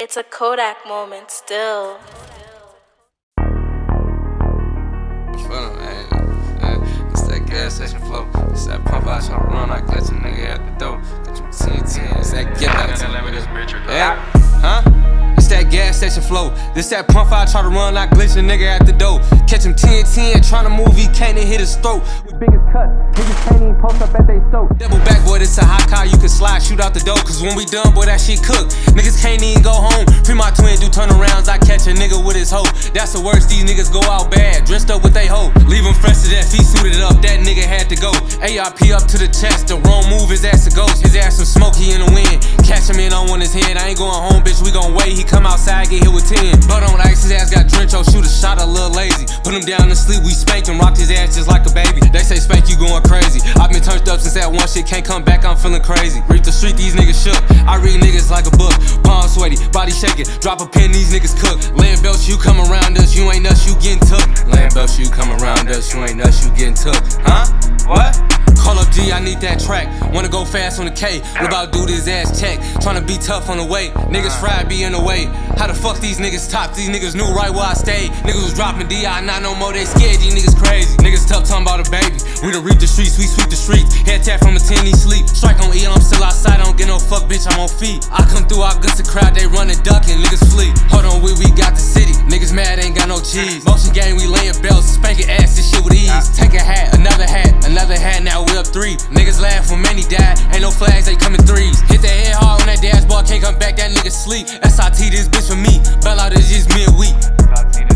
It's a Kodak moment still. Feeling, hey, hey, It's that gas station flow. It's that pump out trying run like glitch a nigga at the door. Got you 10 10. It's that get back to. Yeah. Huh? It's that gas station flow. This that pump out try to run like glitch a nigga at the door. Catch him 10 10, trying to move, he can't even hit his throat. Biggest cuts, niggas can't even post up at they stove. Double back, boy, this a hot car, you can slide, shoot out the door. Cause when we done, boy, that shit cook. Niggas can't even go home. Free my twin, do turnarounds, I catch a nigga with his hoe. That's the worst, these niggas go out bad, dressed up with they hoe. Leave him fresh to death, he suited up, that nigga had to go. ARP up to the chest, the wrong move, his ass a ghost. His ass some smoky in the wind. Catch him in on one his head, I ain't going home, bitch, we gon' wait. He come outside, get hit with 10. But on ice, his ass got drenched, oh, shoot Put him down to sleep, we spank him, rocked his ass just like a baby. They say spank you going crazy. I've been turned up since that one shit can't come back, I'm feeling crazy. Read the street, these niggas shook. I read niggas like a book. Palm sweaty, body shaking, drop a pin, these niggas cook. Land belts, you come around us, you ain't us, you getting took. Land belts, you come around us, you ain't us, you getting took. Huh? What? Call up G, I need that track. Wanna go fast on the K. What about do this ass check? Tryna be tough on the way. Niggas fried be in the way. How the fuck these niggas top? These niggas knew right where I stayed. Niggas was dropping DI, not no more, they scared. These niggas crazy. Niggas tough talking about a baby. We done reap the streets, we sweep the streets. Head tap from a 10, he sleep. Strike on E, I'm still outside, I don't get no fuck, bitch, I'm on feet. I come through, I guts the crowd, they running, ducking, niggas flee. Hold on, we, we got the city. Niggas mad, ain't got no cheese. Motion game, we laying belts, spanking ass, this shit with ease. Take a hat, Can't come back, that nigga sleep. SIT this bitch for me. Bell out is just midweek.